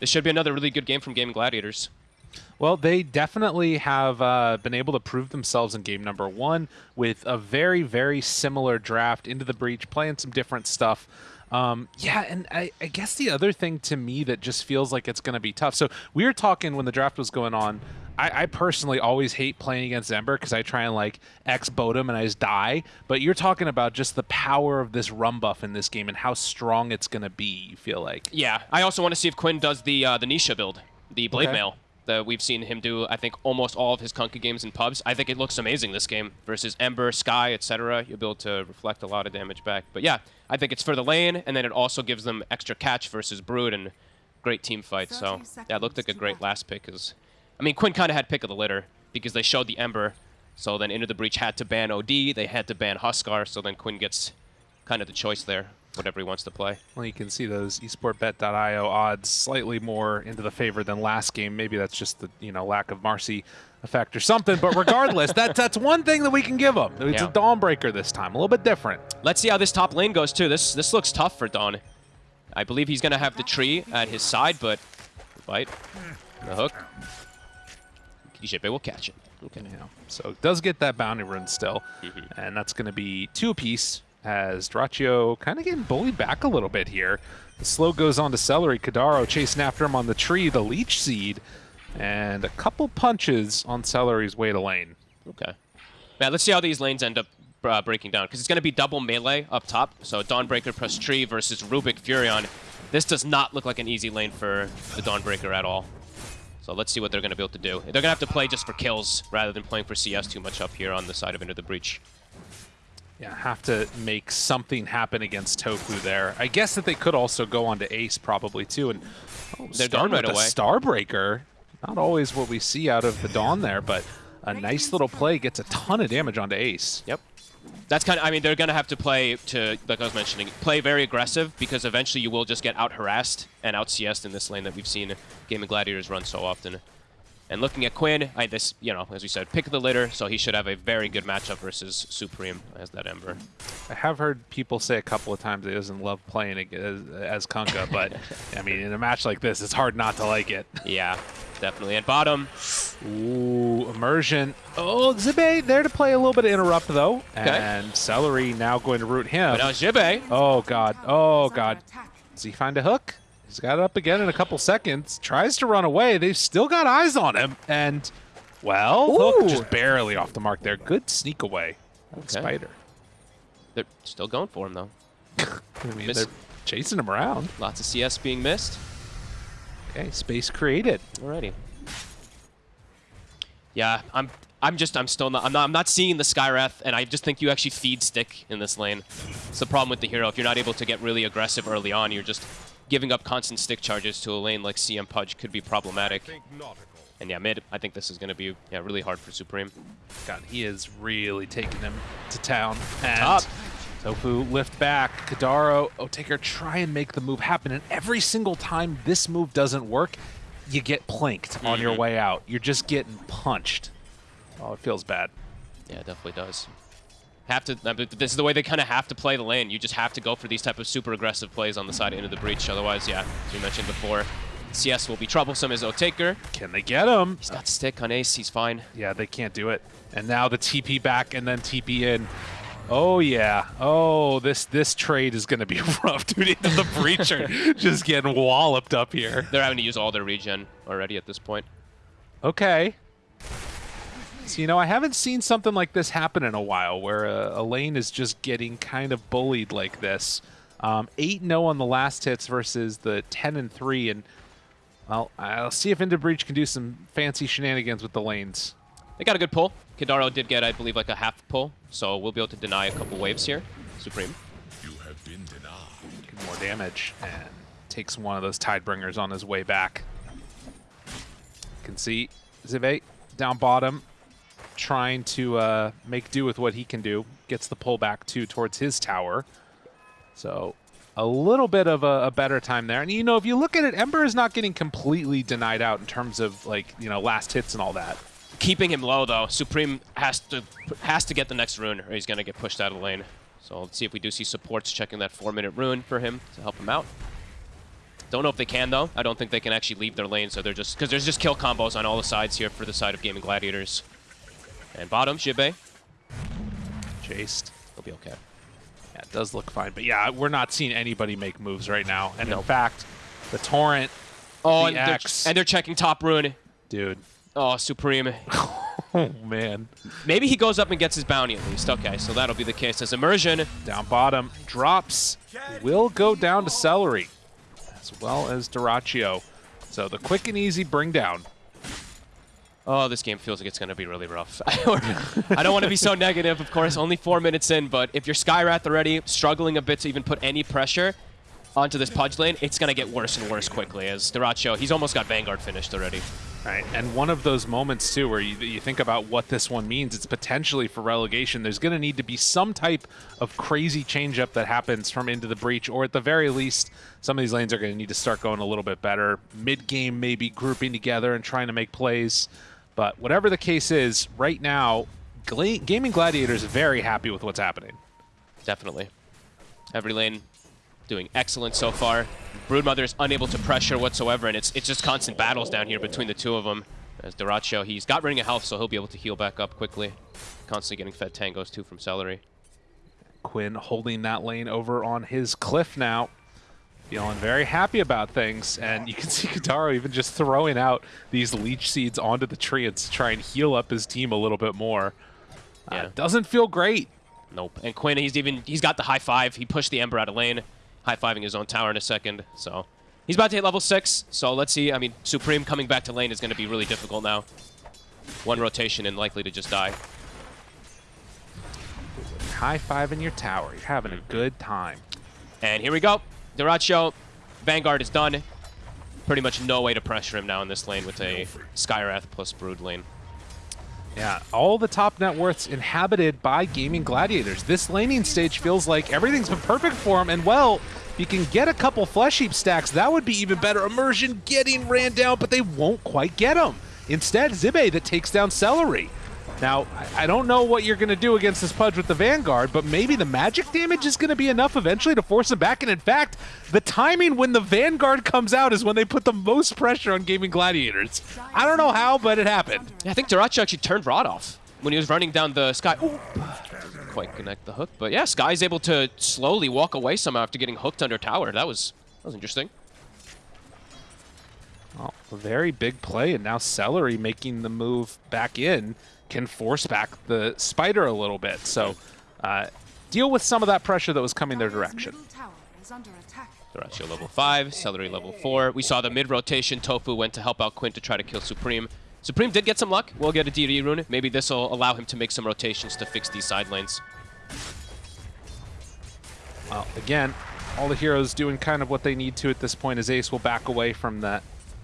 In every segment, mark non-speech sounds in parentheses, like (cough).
This should be another really good game from Gaming Gladiators. Well, they definitely have uh, been able to prove themselves in game number one with a very, very similar draft into the breach, playing some different stuff. Um, yeah, and I, I, guess the other thing to me that just feels like it's going to be tough. So we were talking when the draft was going on. I, I personally always hate playing against Ember because I try and like X boat him and I just die. But you're talking about just the power of this rum buff in this game and how strong it's going to be. You feel like? Yeah, I also want to see if Quinn does the uh, the Nisha build, the blade okay. mail that we've seen him do, I think, almost all of his Kunkka games in pubs. I think it looks amazing this game versus Ember, Sky, etc. You'll be able to reflect a lot of damage back. But yeah, I think it's for the lane, and then it also gives them extra catch versus Brood and great team fight. So yeah, it looked like a great last pick. Cause, I mean, Quinn kind of had pick of the litter because they showed the Ember. So then Into the Breach had to ban OD, they had to ban Huskar, so then Quinn gets kind of the choice there whatever he wants to play. Well, you can see those esportbet.io odds slightly more into the favor than last game. Maybe that's just the you know lack of Marcy effect or something. But regardless, that, that's one thing that we can give them. It's yeah. a Dawnbreaker this time, a little bit different. Let's see how this top lane goes too. This this looks tough for Dawn. I believe he's going to have the tree at his side, but bite, the hook. Kishibe will catch it. Okay. Yeah. So does get that bounty rune still, mm -hmm. and that's going to be two apiece as Dyrachyo kind of getting bullied back a little bit here. The slow goes on to Seleri. Kidaro chasing after him on the tree, the Leech Seed, and a couple punches on Seleri's way to lane. Okay. Yeah, let's see how these lanes end up uh, breaking down, because it's going to be double melee up top. So Dawnbreaker plus Tree versus Rubik Furion. This does not look like an easy lane for the Dawnbreaker at all. So let's see what they're going to be able to do. They're going to have to play just for kills rather than playing for CS too much up here on the side of Into the Breach. Yeah, have to make something happen against Tofu there. I guess that they could also go on to Ace probably too. And oh, they're done right away. Starbreaker. Not always what we see out of the Dawn there, but a nice little play gets a ton of damage onto Ace. Yep. That's kind of, I mean, they're going to have to play to, like I was mentioning, play very aggressive because eventually you will just get out-harassed and out-CS'd in this lane that we've seen Gaming Gladiators run so often. And looking at Quinn, I this you know, as we said, pick of the litter, so he should have a very good matchup versus Supreme as that Ember. I have heard people say a couple of times he doesn't love playing as, as Kunkka, but I mean, in a match like this, it's hard not to like it. Yeah, definitely. At bottom, ooh, immersion. Oh, Zibe there to play a little bit of interrupt though, okay. and Seleri now going to root him. But now Zibe. Oh god, oh god. Does he find a hook? He's got it up again in a couple seconds. Tries to run away. They've still got eyes on him. And, well, Ooh. Hook just barely off the mark there. Good sneak away. Okay. Spider. They're still going for him, though. (laughs) I mean, they're chasing him around. Lots of CS being missed. Okay, space created. Alrighty. Yeah, I'm I'm just I'm still not I'm not I'm not seeing the Skywrath, and I just think you actually feed stick in this lane. It's the problem with the hero. If you're not able to get really aggressive early on, you're just giving up constant stick charges to a lane like CM Pudge could be problematic. And yeah, mid, I think this is going to be yeah really hard for Supreme. God, he is really taking him to town. And Top. Tofu lift back. Kidaro, Otaker try and make the move happen. And every single time this move doesn't work, you get planked mm -hmm. on your mm-hmm. way out. You're just getting punched. Oh, it feels bad. Yeah, it definitely does have to. Uh, this is the way they kind of have to play the lane. You just have to go for these type of super aggressive plays on the side into the breach. Otherwise, yeah, as we mentioned before, CS will be troublesome as Otaker. Can they get him? He's got stick on Ace. He's fine. Yeah, they can't do it. And now the TP back and then TP in. Oh yeah. Oh, this this trade is going to be (laughs) rough, dude. Into the breacher, (laughs) just getting walloped up here. They're having to use all their regen already at this point. Okay. So, you know, I haven't seen something like this happen in a while, where a, a lane is just getting kind of bullied like this. Um, 8-0 on the last hits versus the 10 and 3 and, well, I'll see if Into Breach can do some fancy shenanigans with the lanes. They got a good pull. Kidaro did get, I believe, like a half pull, so we'll be able to deny a couple waves here. Supreme. You have been denied. Get more damage, and takes one of those Tidebringers on his way back. You can see Zive down bottom, trying to uh, make do with what he can do. Gets the pullback, too, towards his tower. So a little bit of a, a, better time there. And, you know, if you look at it, Ember is not getting completely denied out in terms of, like, you know, last hits and all that. Keeping him low, though. Supreme has to has to get the next rune or he's going to get pushed out of lane. So let's see if we do see supports checking that four-minute rune for him to help him out. Don't know if they can, though. I don't think they can actually leave their lane, so they're just... Because there's just kill combos on all the sides here for the side of Gaming Gladiators. And bottom, Jibe. Chased. He'll be okay. Yeah, it does look fine. But yeah, we're not seeing anybody make moves right now. And in fact, the Torrent, Oh, The and they're, and they're checking top rune. dude. Oh, Supreme. (laughs) Oh, man. Maybe he goes up and gets his bounty at least. Okay, so that'll be the case as Immersion. Down bottom. Drops. Will go down to Seleri. As well as Dyrachyo. So the quick and easy bring down. Oh, this game feels like it's going to be really rough. (laughs) (laughs) I don't want to be so negative, of course, only four minutes in, but if you're Skywrath already, struggling a bit to even put any pressure onto this Pudge lane, it's going to get worse and worse quickly as Dyrachyo, he's almost got Vanguard finished already. Right, and one of those moments too, where you, you think about what this one means. It's potentially for relegation. There's going to need to be some type of crazy changeup that happens from into the breach, or at the very least, some of these lanes are going to need to start going a little bit better. Mid game, maybe grouping together and trying to make plays. But whatever the case is, right now, Gla- Gaming Gladiator is very happy with what's happening. Definitely. Every lane doing excellent so far. Broodmother is unable to pressure whatsoever, and it's it's just constant battles down here between the two of them. As Dyrachyo, he's got ring of health, so he'll be able to heal back up quickly. Constantly getting fed tangos too from Seleri. Quinn holding that lane over on his cliff now. Feeling very happy about things. And you can (laughs) see Kidaro even just throwing out these leech seeds onto the tree and to try and heal up his team a little bit more. Yeah. Uh, doesn't feel great. Nope. And Quinn, he's even he's got the high five. He pushed the Ember out of lane, high fiving his own tower in a second. So he's about to hit level six. So let's see. I mean, Supreme coming back to lane is going to be really difficult now. One rotation and likely to just die. High five in your tower. You're having a good time. And here we go. Dyrachyo, Vanguard is done. Pretty much no way to pressure him now in this lane with a Skywrath plus Brood lane. Yeah, all the top net worths inhabited by gaming gladiators. This laning stage feels like everything's been perfect for him, and well, if you can get a couple flesh heap stacks, that would be even better. Immersion getting ran down, but they won't quite get him. Instead, Zibe that takes down Seleri. Now, I- don't know what you're going to do against this Pudge with the Vanguard, but maybe the magic damage is going to be enough eventually to force him back. And in fact, the timing when the Vanguard comes out is when they put the most pressure on gaming gladiators. I don't know how, but it happened. Yeah, I think Dyrachyo actually turned Rod off when he was running down the Sky. Ooh, didn't quite connect the hook, but yeah, Sky's able to slowly walk away somehow after getting hooked under tower. That was that was interesting. Well, a very big play, and now Seleri making the move back in can force back the Spider a little bit. So uh, deal with some of that pressure that was coming their direction. Middle tower is under attack. Dyrachyo level 5, Seleri level 4. We saw the mid-rotation. Tofu went to help out Quinn to try to kill Supreme. Supreme did get some luck. We'll get a DD rune. Maybe this will allow him to make some rotations to fix these side lanes. Well, again, all the heroes doing kind of what they need to at this point as Ace will back away from that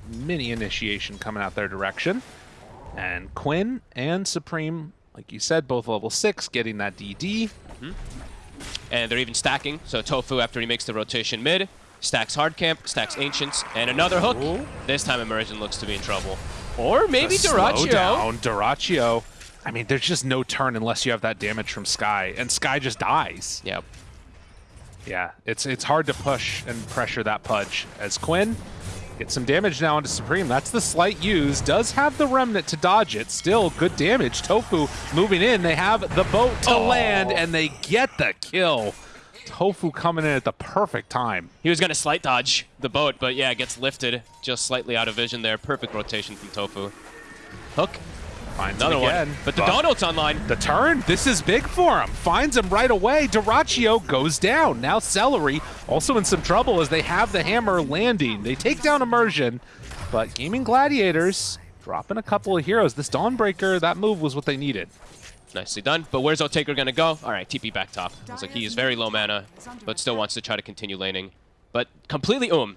mini initiation coming out their direction. And Quinn and Supreme, like you said, both level 6, getting that DD. Mm-hmm. And they're even stacking. So Tofu, after he makes the rotation mid, stacks hard camp, stacks ancients, and another hook. Ooh. This time Immersion looks to be in trouble. Or maybe The slowdown, Dyrachyo. I mean, there's just no turn unless you have that damage from Sky, and Sky just dies. Yep. Yeah, it's it's hard to push and pressure that Pudge. As Quinn gets some damage now onto Supreme. That's the slight use. Does have the Remnant to dodge it. Still good damage. Tofu moving in. They have the boat to Oh. land, and they get the kill. Tofu coming in at the perfect time. He was going to slight dodge the boat, but yeah, gets lifted just slightly out of vision there. Perfect rotation from Tofu. Hook. Finds Another him again. one. But the Donald's online. The turn, this is big for him. Finds him right away. Dyrachyo goes down. Now Seleri also in some trouble as they have the hammer landing. They take down Immersion, but Gaming Gladiators dropping a couple of heroes. This Dawnbreaker, that move was what they needed. Nicely done. But where's Otaker going to go? All right, TP back top. Looks like he is very low mana, but still wants to try to continue laning. But completely um.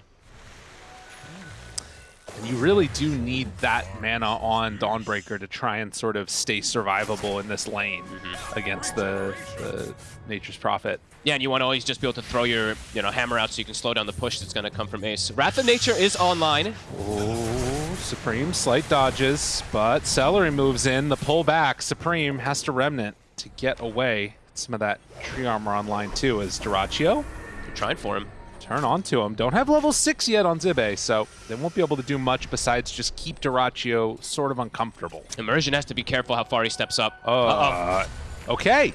And you really do need that mana on Dawnbreaker to try and sort of stay survivable in this lane mm-hmm. against the, the Nature's Prophet. Yeah, and you want to always just be able to throw your you know hammer out so you can slow down the push that's going to come from Ace. Wrath of Nature is online. Oh, Supreme slight dodges, but Seleri moves in. The pull back. Supreme has to Remnant to get away. Some of that tree armor online too is Dyrachyo They're trying for him. Turn onto him. Don't have level 6 yet on Zibe, so they won't be able to do much besides just keep Dyrachyo sort of uncomfortable. Immersion has to be careful how far he steps up. Uh, oh. okay.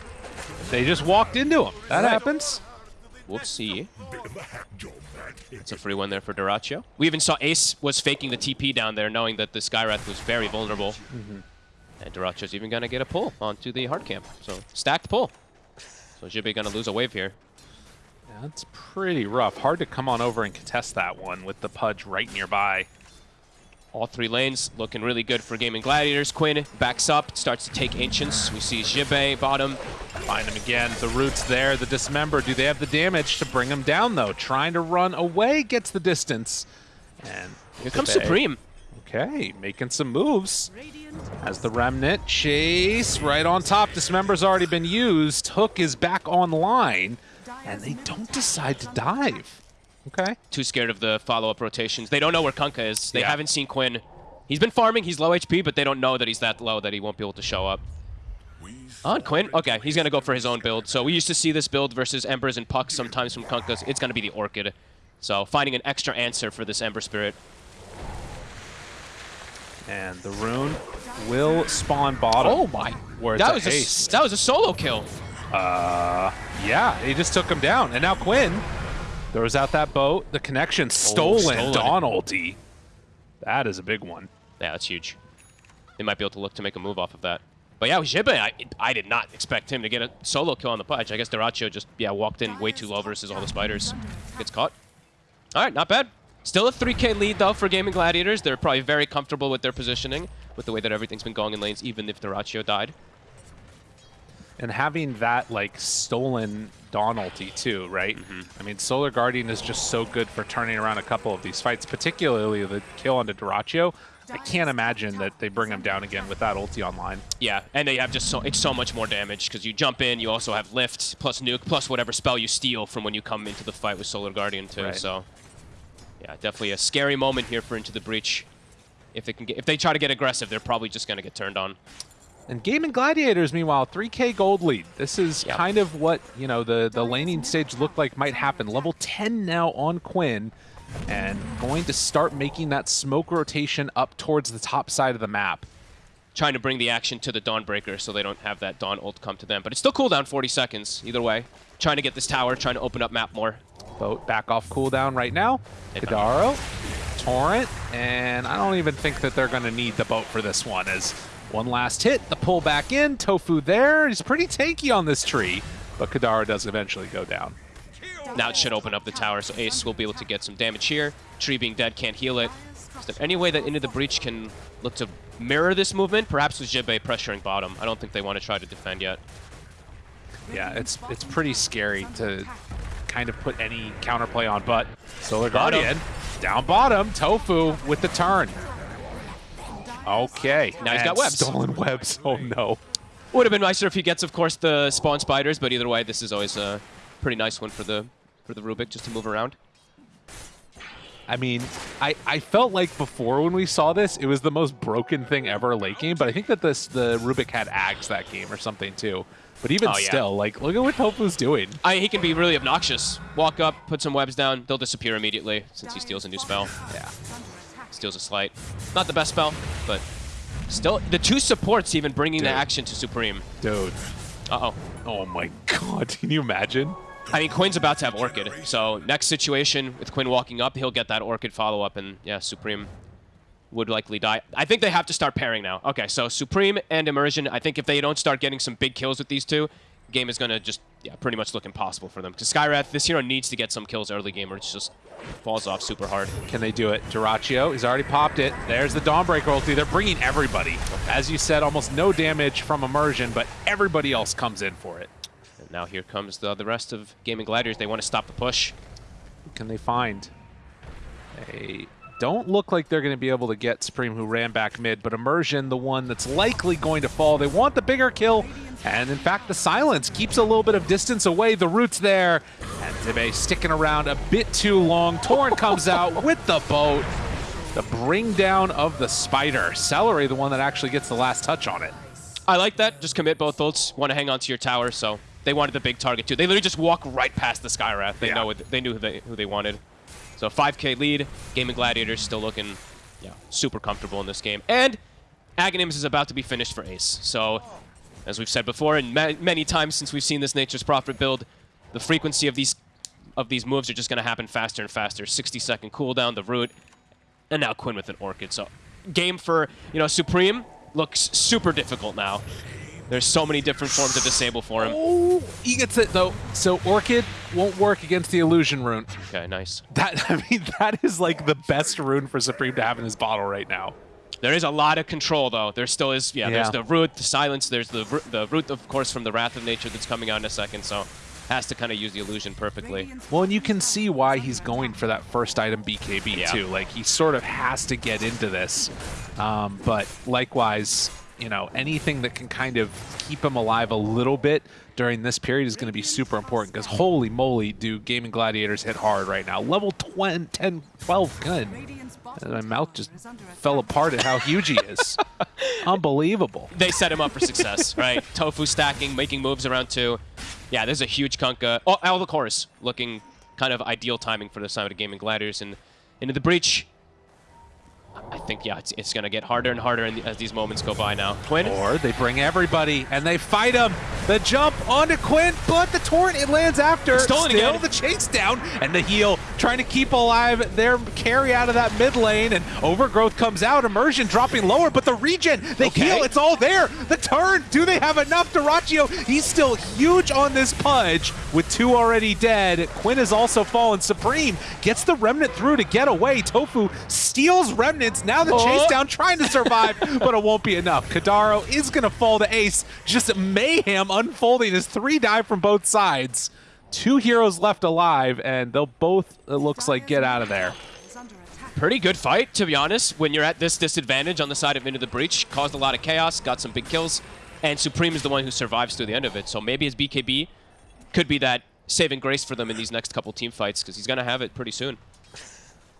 They just walked into him. That Right. happens. Whoopsie. It's a free one there for Dyrachyo. We even saw Ace was faking the TP down there, knowing that the Skywrath was very vulnerable. And Dyrachyo's even going to get a pull onto the hard camp. So, stacked pull. So Jibe going to lose a wave here. That's pretty rough. Hard to come on over and contest that one with the Pudge right nearby. All three lanes looking really good for Gaming Gladiators. Quinn backs up, starts to take Ancients. We see Jibe bottom. Find him again. The root's there. The dismember. Do they have the damage to bring him down, though? Trying to run away gets the distance. And Here comes Supreme. Okay, making some moves. As the Remnant chase right on top. Dismember's already been used. Hook is back online. And they don't decide to dive. Okay. Too scared of the follow-up rotations. They don't know where Kunkka is. They Yeah. haven't seen Quinn. He's been farming. He's low HP, but they don't know that he's that low that he won't be able to show up. On Quinn? Okay, he's going to go for his own build. So we used to see this build versus Embers and Pucks sometimes from Kunkkas. It's going to be the Orchid. So finding an extra answer for this Ember Spirit. And the rune will spawn bottom. Oh my! Where that a was a, that was a solo kill. Uh, yeah, he just took him down. And now Quinn throws out that boat. The connection stolen. stolen. Dawn ulti. That is a big one. Yeah, that's huge. They might be able to look to make a move off of that. But yeah, Jibe, I, I did not expect him to get a solo kill on the Pudge. I guess Dyrachyo just, yeah, walked in way too low versus all the spiders. Gets caught. All right, not bad. Still a 3k lead, though, for Gaming Gladiators. They're probably very comfortable with their positioning, with the way that everything's been going in lanes, even if Dyrachyo died. And having that, like, stolen Dawn ulti, too, right? Mm-hmm. I mean, Solar Guardian is just so good for turning around a couple of these fights, particularly the kill onto Dyrachyo. I can't imagine that they bring him down again with that ulti online. Yeah, and they have just so it's so much more damage because you jump in, you also have lift plus nuke plus whatever spell you steal from when you come into the fight with Solar Guardian too. Right. So, yeah, definitely a scary moment here for Into the Breach. If they can get, if they try to get aggressive, they're probably just gonna get turned on. And Gaming Gladiators, meanwhile, 3k gold lead. This is Yep. kind of what, you know, the, the laning stage looked like might happen. Level 10 now on Quinn, and going to start making that smoke rotation up towards the top side of the map. Trying to bring the action to the Dawnbreaker so they don't have that Dawn ult come to them. But it's still cooldown 40 seconds either way. Trying to get this tower, trying to open up map more. Boat back off cooldown right now. Kidaro, Torrent, and I don't even think that they're going to need the boat for this one as one last hit, the pull back in, Tofu there. He's pretty tanky on this tree, but Kidaro does eventually go down. Now it should open up the tower, so Ace will be able to get some damage here. Tree being dead can't heal it. Is there any way that Into the Breach can look to mirror this movement? Perhaps with Jibe pressuring bottom. I don't think they want to try to defend yet. Yeah, it's it's pretty scary to kind of put any counterplay on, but Solar. Guardian down bottom, Tofu with the turn. Okay, Now he's got webs. Stolen webs. Oh no. Would have been nicer if he gets, of course, the spawn spiders, but either way, this is always a pretty nice one for the for the Rubik just to move around. I mean, I, I felt like before when we saw this, it was the most broken thing ever late game, but I think that this the Rubik had Ags that game or something too. But even Oh, yeah. still, like, look at what Tofu's doing. I, he can be really obnoxious. Walk up, put some webs down, they'll disappear immediately since he steals a new spell. Yeah. Steals a slight. Not the best spell, but still, the two supports even bringing the action to Supreme. Dude. Uh-oh. Oh my (laughs) god, can you imagine? I mean, Quinn's about to have Orchid, so next situation with Quinn walking up, he'll get that Orchid follow-up, and yeah, Supreme would likely die. I think they have to start pairing now. Okay, so Supreme and Immersion, I think if they don't start getting some big kills with these two, game is going to just, yeah, pretty much look impossible for them. Because Skywrath, this hero needs to get some kills early game, or it just falls off super hard. Can they do it? Dyrachyo, he's already popped it. There's the Dawnbreaker ulti. They're bringing everybody. As you said, almost no damage from Immersion, but everybody else comes in for it. And now here comes the, the rest of Gaming Gladiators. They want to stop the push. Who can they find? They don't look like they're going to be able to get Supreme, who ran back mid, but Immersion, the one that's likely going to fall. They want the bigger kill, and in fact, the silence keeps a little bit of distance away. The root's there, and Zibe sticking around a bit too long. Torrent comes out (laughs) with the boat. The bring down of the spider. Seleri, the one that actually gets the last touch on it. I like that. Just commit both ults. Want to hang on to your tower, so they wanted the big target too. They literally just walk right past the Skywrath. They Yeah. know what, they knew who they who they wanted. So 5K lead. Gaming Gladiators still looking, yeah, super comfortable in this game. And Aghanims is about to be finished for Ace. So, as we've said before, and ma many times since we've seen this Nature's Prophet build, the frequency of these of these moves are just going to happen faster and faster. 60 second cooldown, the root, and now Quinn with an Orchid. So, game for you know Supreme looks super difficult now. There's so many different forms of disable for him. Oh, he gets it though. So Orchid won't work against the illusion rune. Okay, nice. That (laughs) I mean, that is like the best rune for Supreme to have in his bottle right now. There is a lot of control, though. There still is, yeah, there's the root, the silence, there's the, the root, of course, from the Wrath of Nature that's coming out in a second, so has to kind of use the illusion perfectly. Well, and you can see why he's going for that first item BKB Yeah. too. Like he sort of has to get into this. Um, but likewise, you know, anything that can kind of keep him alive a little bit during this period is going to be super important because holy moly, do Gaming Gladiators hit hard right now. Level 20, 10, 12 gun. And my mouth just fell apart at how huge he is. (laughs) Unbelievable. They set him up for success, (laughs) right? Tofu stacking, making moves around two. Yeah, there's a huge Kunkka. Oh, all the chorus looking kind of ideal timing for the side of the Gaming Gladiators. And into the breach, I think, yeah, it's, it's going to get harder and harder the, as these moments go by now. Quinn? Or they bring everybody and they fight him. The jump onto Quinn, but the torrent it lands after. Stolen Still again. the chase down and the heal trying to keep alive their carry out of that mid lane and overgrowth comes out. Immersion dropping lower, but the regen, the Okay. heal, it's all there. The turn, do they have enough? Dyrachyo, he's still huge on this pudge with two already dead. Quinn has also fallen. Supreme gets the remnant through to get away. Tofu steals remnants. Now the chase Oh. down trying to survive, (laughs) but it won't be enough. Kidaro is going to fall to Ace. Just mayhem unfolding as three die from both sides. Two heroes left alive, and they'll both, it looks like, get out of there. Pretty good fight, to be honest. When you're at this disadvantage on the side of Into the Breach, caused a lot of chaos, got some big kills, and Supreme is the one who survives through the end of it. So maybe his BKB could be that saving grace for them in these next couple team fights, because he's going to have it pretty soon.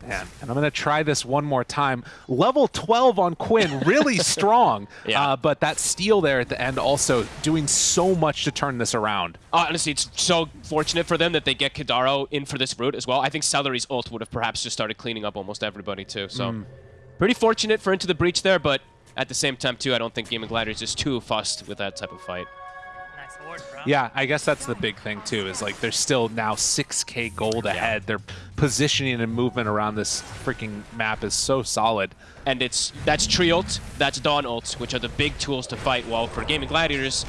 Man, and I'm going to try this one more time. Level 12 on Quinn, really (laughs) strong. Yeah. Uh, but that steal there at the end also doing so much to turn this around. Honestly, it's so fortunate for them that they get Kidaro in for this route as well. I think Seleri's ult would have perhaps just started cleaning up almost everybody too. So pretty fortunate for Into the Breach there, but at the same time too, I don't think Gaming Gladiators is too fussed with that type of fight. Nice award, bro. Yeah, I guess that's the big thing too. Is like there's still now 6k gold ahead. Their positioning and movement around this freaking map is so solid. and it's that's tree ult, that's dawn ult, which are the big tools to fight. While for gaming gladiators,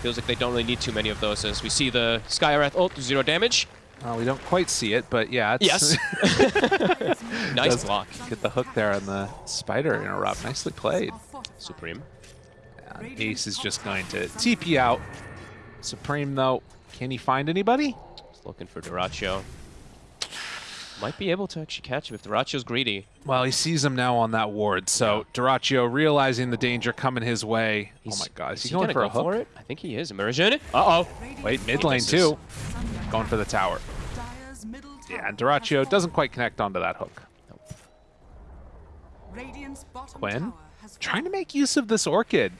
feels like they don't really need too many of those. As we see the Skywrath ult, zero damage. Well, we don't quite see it, but yeah, it's, Yes, (laughs) nice block, Get the hook there on the spider interrupt. Nicely played. Supreme. And Ace is just going to TP out. Supreme though, can he find anybody? He's looking for Dyrachyo. Might be able to actually catch him if Dyrachyo's greedy. Well, he sees him now on that ward. So Dyrachyo realizing the danger coming his way. He's- oh my God, is he, he going gonna for go a hook? for it? I think he is. Immersion. Uh oh. Wait, mid lane too. Going for the tower. Yeah, and Dyrachyo doesn't quite connect onto that hook. Quinn, trying to make use of this Orchid.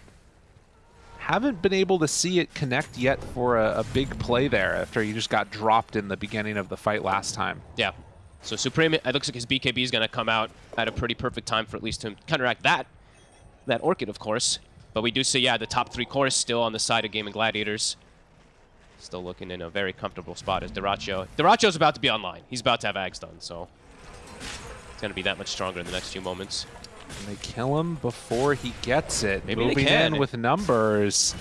Haven't been able to see it connect yet for a, a big play there after he just got dropped in the beginning of the fight last time. Yeah. So Supreme, it looks like his BKB is going to come out at a pretty perfect time for at least to counteract that. That Orchid, of course. But we do see, yeah, the top three cores still on the side of Gaming Gladiators. Still looking in a very comfortable spot as Dyrachyo. Dyrachyo's about to be online. He's about to have Ags done, so it's going to be that much stronger in the next few moments. And they kill him before he gets it. Maybe they Moving can. in with numbers.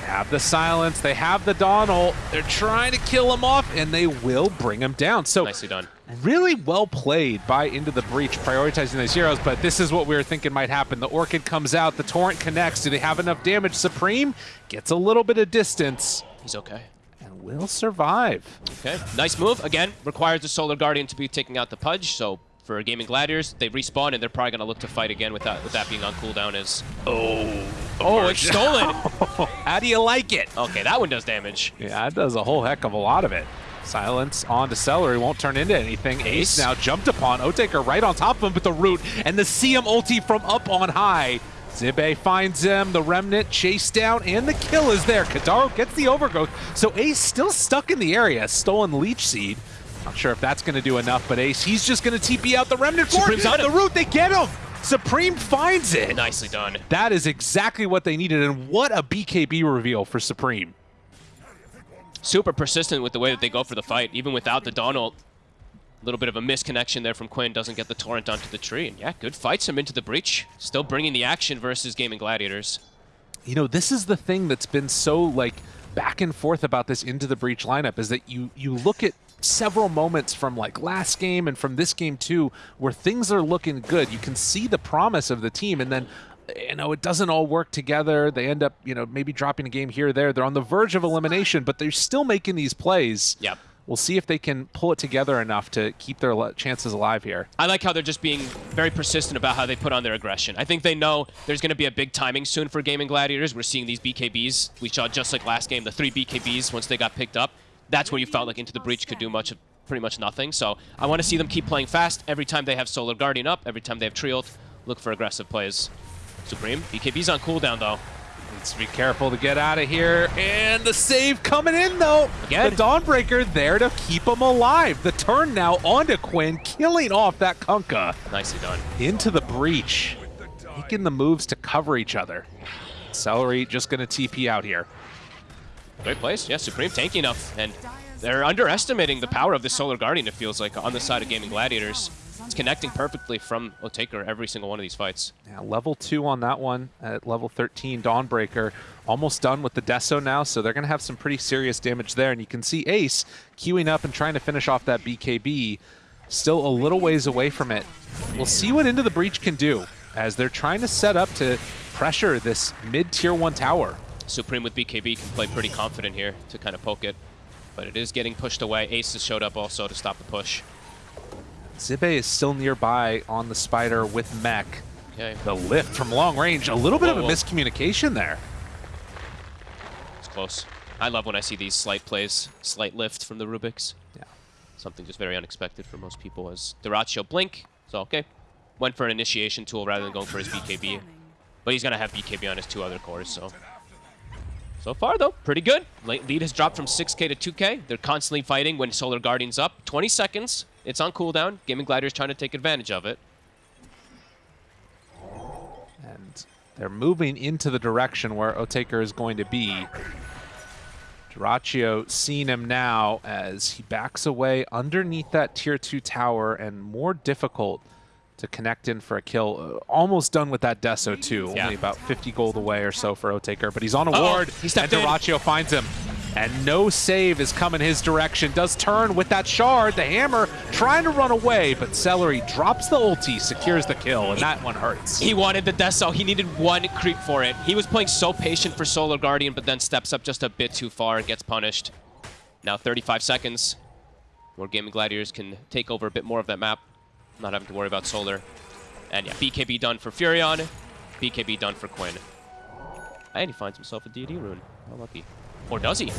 They have the silence. They have the Donald. They're trying to kill him off, and they will bring him down. So Nicely done. really well played by Into the Breach, prioritizing those heroes, but this is what we were thinking might happen. The Orchid comes out, the Torrent connects. Do they have enough damage? Supreme gets a little bit of distance He's okay. and will survive. Okay, nice move. Again, requires the Solar Guardian to be taking out the Pudge, so for Gaming Gladiators, they respawn and they're probably going to look to fight again with that, with that being on cooldown is... Oh, oh, it's stolen! (laughs) How do you like it? okay, that one does damage. Yeah, it does a whole heck of a lot of it. Silence on to Seleri won't turn into anything. Ace Ace. now jumped upon. Otaker right on top of him with the root and the CM ulti from up on high. Zibe finds him, the Remnant chase down, and the kill is there. Kidaro gets the overgrowth, so Ace still stuck in the area, stolen Leech Seed. Not sure if that's going to do enough, but Ace, he's just going to TP out the Remnant for Supreme's on the root. They get him. Supreme finds it. Nicely done. That is exactly what they needed, and what a BKB reveal for Supreme. Super persistent with the way that they go for the fight, even without the Donald. A little bit of a misconnection there from Quinn, doesn't get the Torrent onto the tree. And yeah, good fights him into the breach. Still bringing the action versus Gaming Gladiators. You know, this is the thing that's been so like back and forth about this into the breach lineup is that you you look at several moments from like last game and from this game too where things are looking good. You can see the promise of the team and then you know, it doesn't all work together. They end up, you know, maybe dropping a game here or there. They're on the verge of elimination, but they're still making these plays. Yep. We'll see if they can pull it together enough to keep their chances alive here. I like how they're just being very persistent about how they put on their aggression. I think they know there's going to be a big timing soon for Gaming Gladiators. We're seeing these BKBs. We saw just like last game, the three BKBs once they got picked up. That's when you felt like Into the Breach could do much pretty much nothing. So I want to see them keep playing fast every time they have Solar Guardian up, every time they have tree ult. Look for aggressive plays. Supreme, BKB's on cooldown though. Needs to be careful to get out of here. And the save coming in, though. Again. The Dawnbreaker there to keep him alive. The turn now onto Quinn, killing off that Kunkka. Nicely done. Into the breach. Making the moves to cover each other. Seleri just going to TP out here. Great place. Yeah, Supreme tanky enough. And they're underestimating the power of the Solar Guardian, it feels like, on the side of Gaming Gladiators. It's connecting perfectly from Otaker every single one of these fights. Yeah, level 2 on that one at level 13. Dawnbreaker almost done with the Deso now, so they're going to have some pretty serious damage there. And you can see Ace queuing up and trying to finish off that BKB. Still a little ways away from it. We'll see what Into the Breach can do as they're trying to set up to pressure this mid-tier 1 tower. Supreme with BKB can play pretty confident here to kind of poke it. But it is getting pushed away. Ace has showed up also to stop the push. Zibe is still nearby on the Spider with Mech. Okay, The lift from long range, a little bit Whoa, of a whoa. miscommunication there. it's close. I love when I see these slight plays, slight lift from the Rubiks. Yeah. Something just very unexpected for most people as Dyrachyo blink. So, okay. Went for an initiation tool rather than going for his BKB. But he's going to have BKB on his two other cores, so... So far, though, pretty good. Late lead has dropped from 6k to 2k. They're constantly fighting when Solar Guardian's up. 20 seconds. It's on cooldown. Gaming Gladiator's trying to take advantage of it. And they're moving into the direction where Otaker is going to be. Dyrachyo seeing him now as he backs away underneath that tier 2 tower and more difficult to connect in for a kill. Uh, almost done with that Deso too. Yeah. Only about 50 gold away or so for Otaker, but he's on a Uh-oh, ward he and. Dyrachyo finds him. And no save is coming his direction. Does turn with that shard. The hammer trying to run away, but Seleri drops the ulti, secures the kill, and that one hurts. He wanted the Deso. He needed one creep for it. He was playing so patient for Solar Guardian, but then steps up just a bit too far and gets punished. Now 35 seconds, where Gaming Gladiators can take over a bit more of that map, not having to worry about Solar. And yeah, BKB done for Furion, BKB done for Quinn. And he finds himself a deity rune. How lucky. Or does he?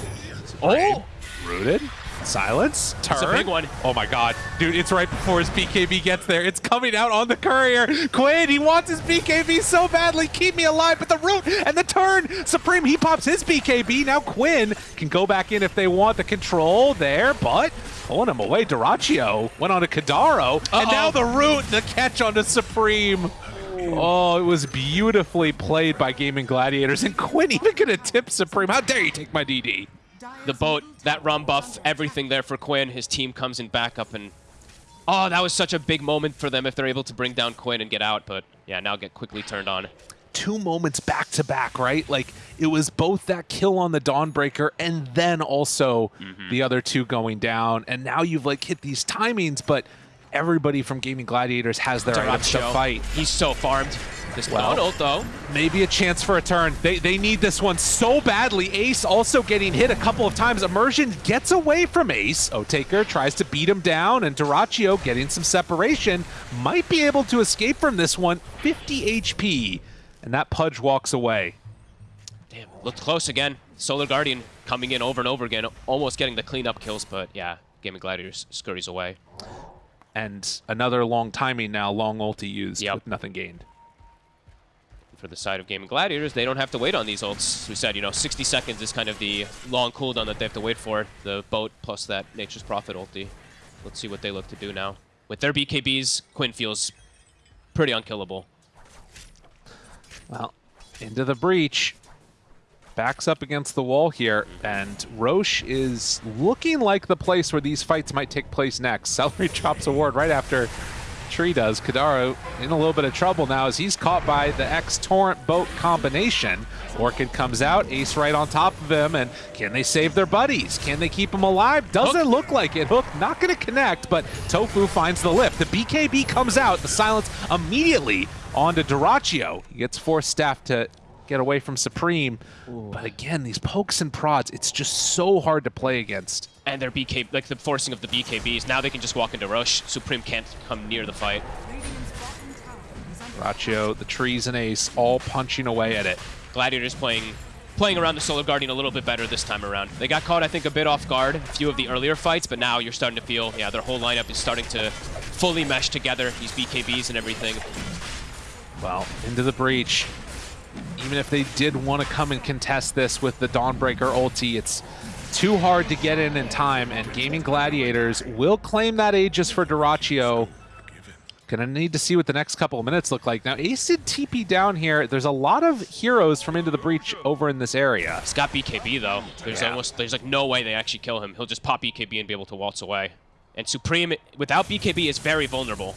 Oh! Rooted. Silence. Turn. a big one. Oh my god. Dude, it's right before his BKB gets there. It's coming out on the courier. Quinn, he wants his BKB so badly. Keep me alive. But the root and the turn. Supreme, he pops his BKB. Now Quinn can go back in if they want the control there, but pulling him away. Dyrachyo went on to Kidaro. And Uh-oh. now the root, the catch onto Supreme. Oh, it was beautifully played by Gaming Gladiators. And Quinn even gonna tip Supreme. How dare you take my DD? the boat, that rum buff, everything there for Quinn. His team comes in backup and... Oh, that was such a big moment for them if they're able to bring down Quinn and get out. But yeah, now get quickly turned on. two moments back to back, right? Like it was both that kill on the Dawnbreaker and then also mm-hmm. the other two going down. And now you've like hit these timings, but everybody from Gaming Gladiators has their items to fight. He's so farmed. This Well- Donald, though. Maybe a chance for a turn. They, they need this one so badly. Ace also getting hit a couple of times. Immersion gets away from Ace. Otaker tries to beat him down, and Dyrachyo getting some separation. Might be able to escape from this one. 50 HP. And that Pudge walks away. Damn, looked close again. Solar Guardian coming in over and over again, almost getting the cleanup kills, but yeah, Gaming Gladiators scurries away. And another long timing now, long ulti used Yep. with nothing gained. For the side of game Gaming Gladiators, they don't have to wait on these ults. We said, you know, 60 seconds is kind of the long cooldown that they have to wait for. The boat plus that Nature's Prophet ulti. Let's see what they look to do now. With their BKBs, Quinn feels pretty unkillable. Well, into the breach. Backs up against the wall here, and Rosh is looking like the place where these fights might take place next. (laughs) Seleri drops a ward right after Tree does. Kidaro in a little bit of trouble now as he's caught by the X-Torrent boat combination. Orchid comes out, Ace right on top of him, and can they save their buddies? Can they keep them alive? Doesn't Hook. look like it. Hook not going to connect, but Tofu finds the lift. The BKB comes out, the silence immediately onto Dyrachyo. He gets Force Staff to get away from Supreme. Ooh. But again, these pokes and prods, it's just so hard to play against. And their BK, like the forcing of the BKBs, now they can just walk into Rosh. Supreme can't come near the fight. Rachio, the trees and Ace, all punching away at it. Gladiators playing playing around the Solar Guardian a little bit better this time around. They got caught, I think, a bit off guard a few of the earlier fights, but now you're starting to feel, yeah, their whole lineup is starting to fully mesh together, these BKBs and everything. Well, into the breach even if they did want to come and contest this with the Dawnbreaker ulti, it's too hard to get in in time, and Gaming Gladiators will claim that Aegis for Dyrachyo. Gonna need to see what the next couple of minutes look like. Now, Ace did TP down here. There's a lot of heroes from Into the Breach over in this area. He's got BKB, though. There's yeah. almost, there's like no way they actually kill him. He'll just pop BKB and be able to waltz away. And Supreme, without BKB, is very vulnerable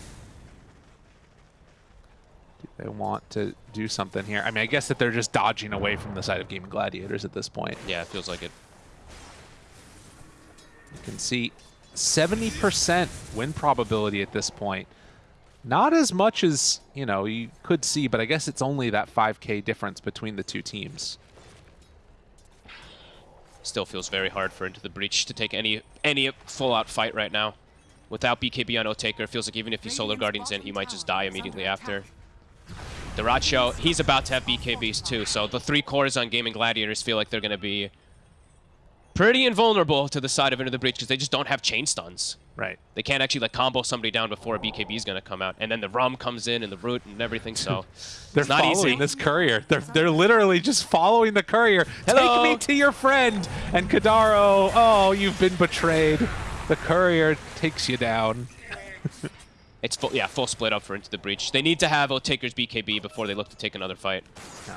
they want to do something here. I mean, I guess that they're just dodging away from the side of Gaming Gladiators at this point. Yeah, it feels like it. You can see 70% win probability at this point. Not as much as, you know, you could see, but I guess it's only that 5k difference between the two teams. Still feels very hard for Into the Breach to take any any full-out fight right now. Without BKB on Otaker, it feels like even if he Solar Guardians in, he might just die immediately after. Dyrachyo, he's about to have BKBs too, so the three cores on Gaming Gladiators feel like they're going to be pretty invulnerable to the side of Into the Breach because they just don't have chain stuns. Right. They can't actually like combo somebody down before a BKB is going to come out. And then the Rum comes in and the Root and everything, so (laughs) They're not following easy. this courier. They're, they're literally just following the courier. Hello. Take me to your friend. And Kidaro, oh, you've been betrayed. The courier takes you down. (laughs) It's full, yeah, full split up for Into the Breach. They need to have Otaker's BKB before they look to take another fight. No.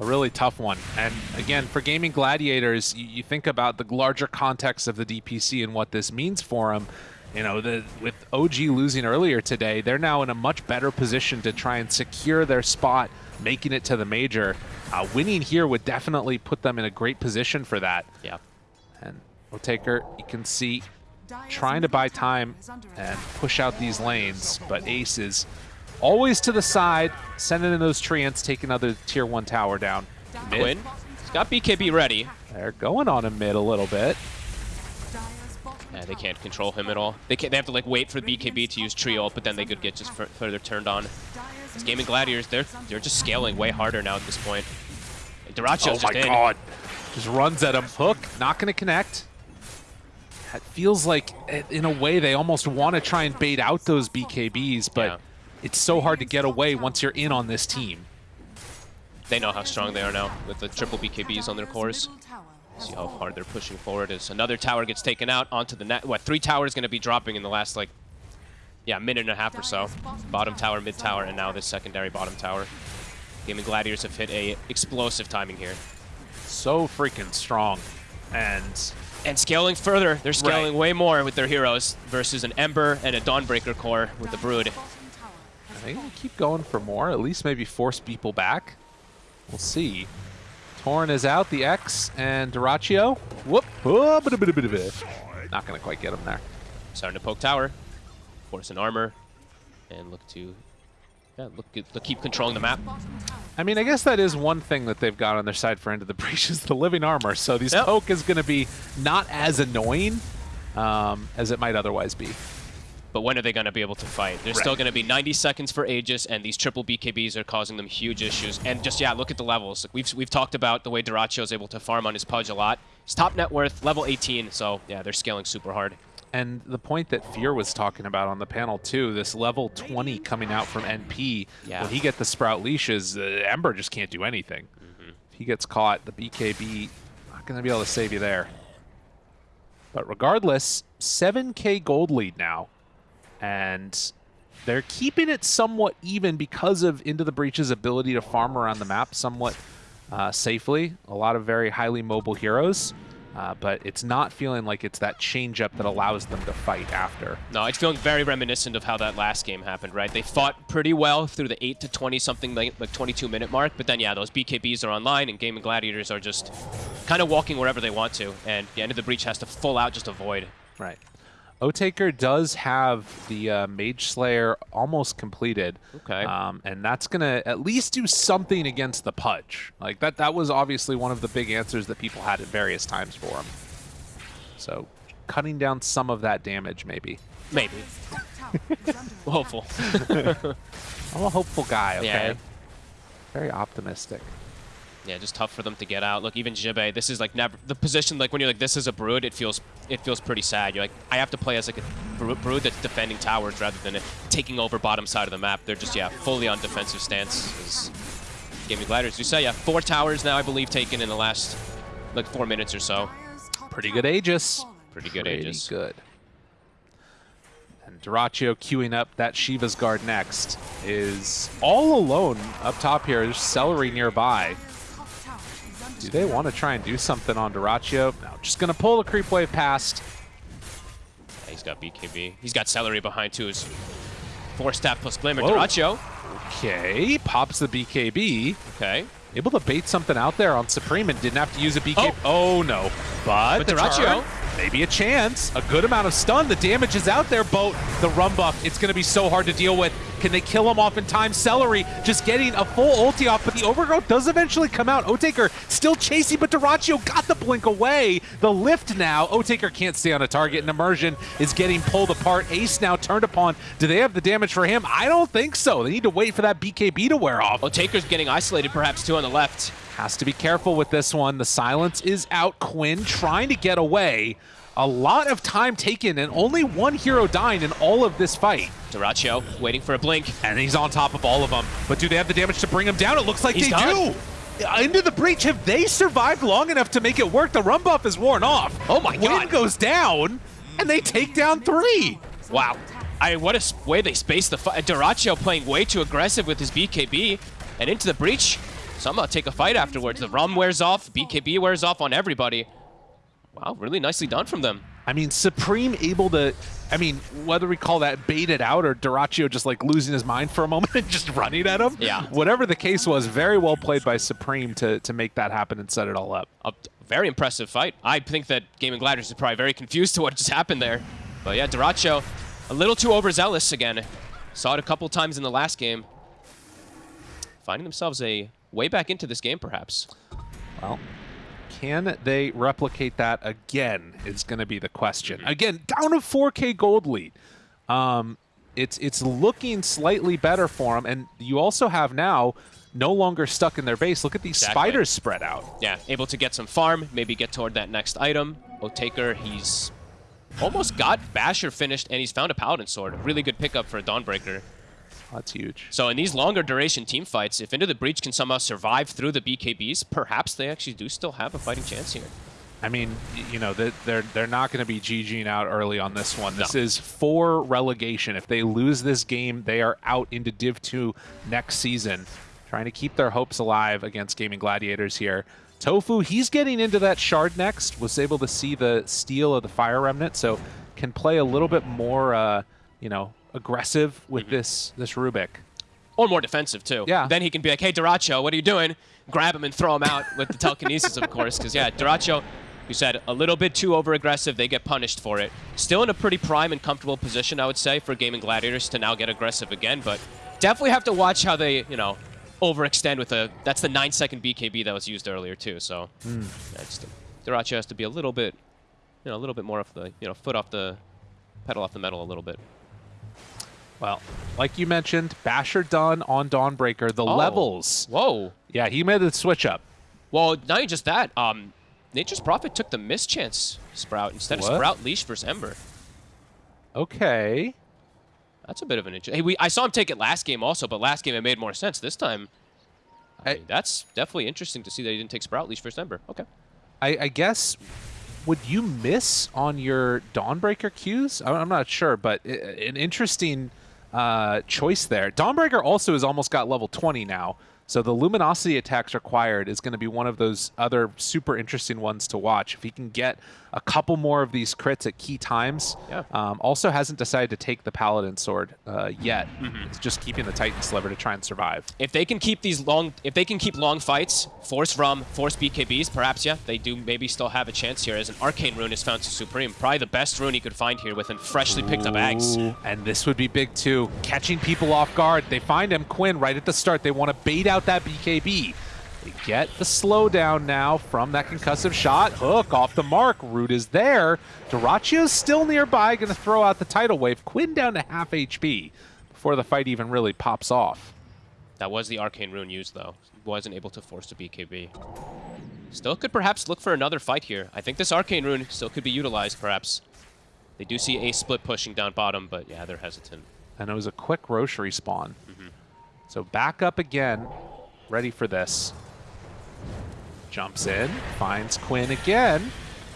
A really tough one. And again, for Gaming Gladiators, you, you, think about the larger context of the DPC and what this means for them. You know, the, with OG losing earlier today, they're now in a much better position to try and secure their spot, making it to the major. Uh, winning here would definitely put them in a great position for that. Yeah. And Otaker, you can see trying to buy time and push out these lanes, but Ace is always to the side, sending in those treants, taking another tier 1 tower down. Mid. Quinn, he's got BKB ready. They're going on him mid a little bit. Yeah, they can't control him at all. They can't, they have to like wait for BKB to use Trio, but then they could get just further turned on. These Gaming Gladiators, they're they're just scaling way harder now at this point. Dyrachyo's oh my god. Just runs at him. Hook, not going to connect. It feels like, eh, in a way, they almost want to try and bait out those BKBs, but yeah. it's so hard to get away once you're in on this team. They know how strong they are now with the triple BKBs on their cores. See how hard they're pushing forward as another tower gets taken out onto the net. What, three towers going to be dropping in the last, like, yeah, minute and a half or so. Bottom tower, mid tower, and now this secondary bottom tower. Gaming Gladiators have hit a explosive timing here. So freaking strong. And and scaling further. They're scaling right. way more with their heroes versus an Ember and a Dawnbreaker core with the Brood. They going to keep going for more, at least maybe force people back. We'll see. Torn is out, the X, and Dyrachyo. Whoop. Oh, bit, bit, bit, bit. Not going to quite get him there. Starting to poke tower. Force an armor. And look to yeah, look, look, keep controlling the map. I mean, I guess that is one thing that they've got on their side for Into the Breach (laughs) is the living armor. So these yep. poke is going to be not as annoying um, as it might otherwise be. But when are they going to be able to fight? There's right. still going to be 90 seconds for Aegis, and these triple BKBs are causing them huge issues. And just, yeah, look at the levels. We've, we've talked about the way Dyrachyo is able to farm on his Pudge a lot. His top net worth, level 18, so yeah, they're scaling super hard. And the point that Fear was talking about on the panel too, this level 20 coming out from NP, Yeah. when he get the Sprout leashes, uh, Ember just can't do anything. If he gets caught, the BKB not going to be able to save you there. But regardless, 7k gold lead now. And they're keeping it somewhat even because of Into the Breach's ability to farm around the map somewhat uh, safely. A lot of very highly mobile heroes. Uh, but it's not feeling like it's that change-up that allows them to fight after. No, it's feeling very reminiscent of how that last game happened, right? They fought pretty well through the 8 to 20 something like, like 22 minute mark, but then yeah, those BKBs are online and Gaming Gladiators are just kind of walking wherever they want to, and the end of the breach has to full out just avoid. Right. O-Taker does have the uh, Mage Slayer almost completed. Okay. Um, and that's going to at least do something against the Pudge. Like, that, that was obviously one of the big answers that people had at various times for him. So, cutting down some of that damage, maybe. Maybe. (laughs) Hopeful. (laughs) I'm a hopeful guy, okay? Yeah. Very optimistic. Yeah, just tough for them to get out. Look, even Jibe, this is like never the position. Like when you're like this is a brood, it feels it feels pretty sad. You're like I have to play as like a brood that's defending towers rather than taking over bottom side of the map. They're just yeah fully on defensive stance. As Gaming Gliders, you say yeah, four towers now I believe taken in the last like four minutes or so. Pretty good Aegis. Pretty good Pretty Aegis. good. And Dyrachyo queuing up that Shiva's Guard next is all alone up top here. There's Seleri nearby. Do they want to try and do something on Dyrachyo? No, just going to pull the creep wave past. Yeah, he's got BKB. He's got Seleri behind too. His force staff plus Glimmer. Whoa. Dyrachyo. Okay, pops the BKB. Okay. Able to bait something out there on Supreme and didn't have to use a BKB. Oh, oh, no. But, But Dyrachyo- maybe a chance. A good amount of stun. The damage is out there, but the run buff, it's going to be so hard to deal with. Can they kill him off in time? Seleri just getting a full ulti off, but the overgrowth does eventually come out. Otaker still chasing, but Dyrachyo got the blink away. The lift now. Otaker can't stay on a target, and Immersion is getting pulled apart. Ace now turned upon. Do they have the damage for him? I don't think so. They need to wait for that BKB to wear off. Oh, Taker's getting isolated perhaps too on the left. Has to be careful with this one. The silence is out. Quinn trying to get away. A lot of time taken and only one hero dying in all of this fight. Dyrachyo waiting for a blink. And he's on top of all of them. But do they have the damage to bring him down? It looks like He's they done. do. Into the breach. Have they survived long enough to make it work? The rum buff is worn off. Oh my Win God. goes down, and they take down three. Wow. I what a way they spaced the fight. Dyrachyo playing way too aggressive with his BKB and into the breach. Somehow uh, take a fight afterwards. The rum wears off, BKB wears off on everybody. Wow, really nicely done from them. I mean, Supreme able to, I mean, whether we call that baited out or Dyrachyo just like losing his mind for a moment (laughs) and just running at him. Yeah. Whatever the case was, very well played by Supreme to, to make that happen and set it all up. A very impressive fight. I think that Gaming Gliders is probably very confused to (laughs) what just happened there. But yeah, Dyrachyo, a little too overzealous again. Saw it a couple times in the last game. Finding themselves a way back into this game, perhaps. Well, can they replicate that again is going to be the question. Again, down to 4K gold lead. Um, it's it's looking slightly better for them, and you also have now no longer stuck in their base. Look at these Exactly. spiders spread out. Yeah, able to get some farm, maybe get toward that next item. Otaker, he's almost got Basher finished, and he's found a Paladin Sword. Really good pickup for a Dawnbreaker. That's huge. So in these longer duration team fights, if Into the Breach can somehow survive through the BKBs, perhaps they actually do still have a fighting chance here. I mean, you know, they- they're they're not going to be GGing out early on this one. This No. is for relegation. If they lose this game, they are out into Div 2 next season. Trying to keep their hopes alive against Gaming Gladiators here. Tofu, he's getting into that shard next. Was able to see the steal of the Fire Remnant, so can play a little bit more, uh, you know, aggressive with mm-hmm. this this Rubik. Or more defensive, too. Yeah. Then he can be like, hey, Dyrachyo, what are you doing? Grab him and throw him out with the telekinesis, of course. Because, yeah, Dyrachyo, you said, a little bit too over-aggressive. They get punished for it. Still in a pretty prime and comfortable position, I would say, for Gaming Gladiators to now get aggressive again. But definitely have to watch how they, you know, overextend with a... That's the 9-second BKB that was used earlier, too. So, hmm. yeah, just, Dyrachyo has to be a little bit, you know, a little bit more off the, you know, foot off the... pedal off the metal a little bit. Well, like you mentioned, Basher done on Dawnbreaker. The Oh. levels. Whoa. Yeah, he made the switch up. Well, not just that. Um, Nature's Prophet took the miss chance Sprout instead What? of Sprout Leash versus Ember. Okay. That's a bit of an interesting. Hey, we I saw him take it last game also, but last game it made more sense. This time, I I- mean, that's definitely interesting to see that he didn't take Sprout Leash first Ember. Okay. I, I guess would you miss on your Dawnbreaker cues? I'm not sure, but an interesting uh, choice there. Dawnbreaker also has almost got level 20 now, so the Luminosity attacks required is going to be one of those other super interesting ones to watch. If he can get a couple more of these crits at key times, Yeah. um, also hasn't decided to take the Paladin Sword uh, yet. Mm-hmm. It's just keeping the Titan Sliver to try and survive. If they can keep these long, if they can keep long fights, force Rum, force BKBs, perhaps yeah, they do maybe still have a chance here. As an Arcane Rune is found to Supreme, probably the best rune he could find here with a freshly picked up Ags. Ooh, And this would be big too. Catching people off guard. They find him, Quinn, right at the start. They want to bait out that BKB. They get the slowdown now from that concussive shot. Hook off the mark. Root is there. Dyrachyo's still nearby, going to throw out the tidal wave. Quinn down to half HP before the fight even really pops off. That was the Arcane Rune used though. He wasn't able to force the BKB. Still could perhaps look for another fight here. I think this Arcane Rune still could be utilized perhaps. They do see a split pushing down bottom, but yeah, they're hesitant. And it was a quick Rosh respawn. Mm-hmm. So back up again, ready for this. Jumps in, finds Quinn again.